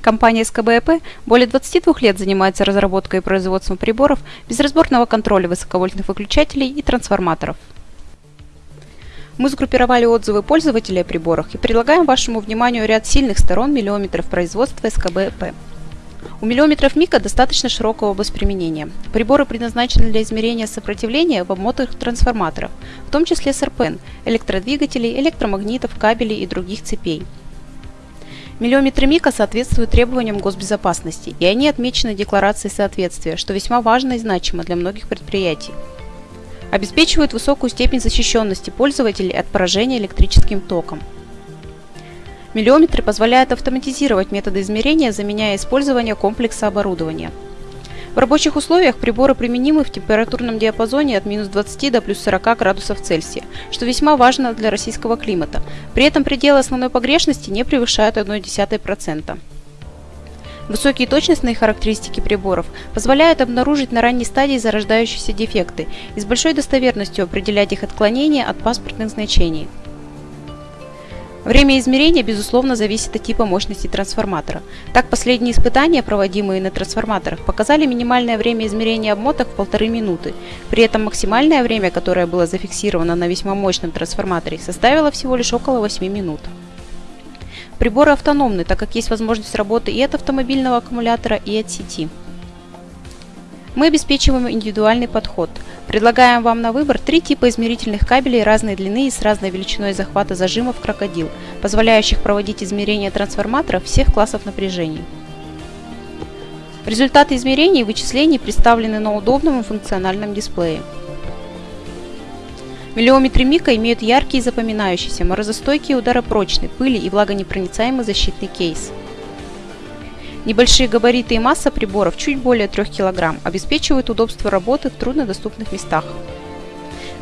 Компания СКБЭП более 22 лет занимается разработкой и производством приборов безразборного контроля высоковольтных выключателей и трансформаторов. Мы сгруппировали отзывы пользователей о приборах и предлагаем вашему вниманию ряд сильных сторон миллиометров производства СКБЭП. У миллиометров мика достаточно широкая область применения. Приборы предназначены для измерения сопротивления в обмотанных трансформаторах, в том числе СРПН, электродвигателей, электромагнитов, кабелей и других цепей. Миллиометры МИКа соответствуют требованиям госбезопасности, и они отмечены декларацией соответствия, что весьма важно и значимо для многих предприятий. Обеспечивают высокую степень защищенности пользователей от поражения электрическим током. Миллиометры позволяют автоматизировать методы измерения, заменяя использование комплекса оборудования. В рабочих условиях приборы применимы в температурном диапазоне от минус 20 до плюс 40 градусов Цельсия, что весьма важно для российского климата. При этом пределы основной погрешности не превышают 0,1%. Высокие точностные характеристики приборов позволяют обнаружить на ранней стадии зарождающиеся дефекты и с большой достоверностью определять их отклонения от паспортных значений. Время измерения, безусловно, зависит от типа мощности трансформатора. Так, последние испытания, проводимые на трансформаторах, показали минимальное время измерения обмоток в полторы минуты. При этом максимальное время, которое было зафиксировано на весьма мощном трансформаторе, составило всего лишь около 8 минут. Приборы автономны, так как есть возможность работы и от автомобильного аккумулятора, и от сети. Мы обеспечиваем индивидуальный подход – Предлагаем вам на выбор три типа измерительных кабелей разной длины и с разной величиной захвата зажимов крокодил, позволяющих проводить измерения трансформаторов всех классов напряжений. Результаты измерений и вычислений представлены на удобном и функциональном дисплее. Миллиометры Мика имеют яркий и запоминающийся, морозостойкий и ударопрочный, пыли и влагонепроницаемый защитный кейс. Небольшие габариты и масса приборов, чуть более 3 кг, обеспечивают удобство работы в труднодоступных местах.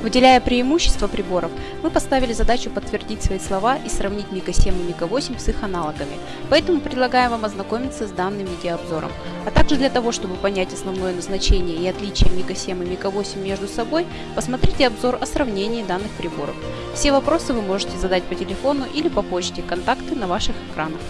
Выделяя преимущества приборов, мы поставили задачу подтвердить свои слова и сравнить Мика 7 и Мика 8 с их аналогами, поэтому предлагаем вам ознакомиться с данным видеообзором. А также для того, чтобы понять основное назначение и отличие Мика 7 и Мика 8 между собой, посмотрите обзор о сравнении данных приборов. Все вопросы вы можете задать по телефону или по почте, контакты на ваших экранах.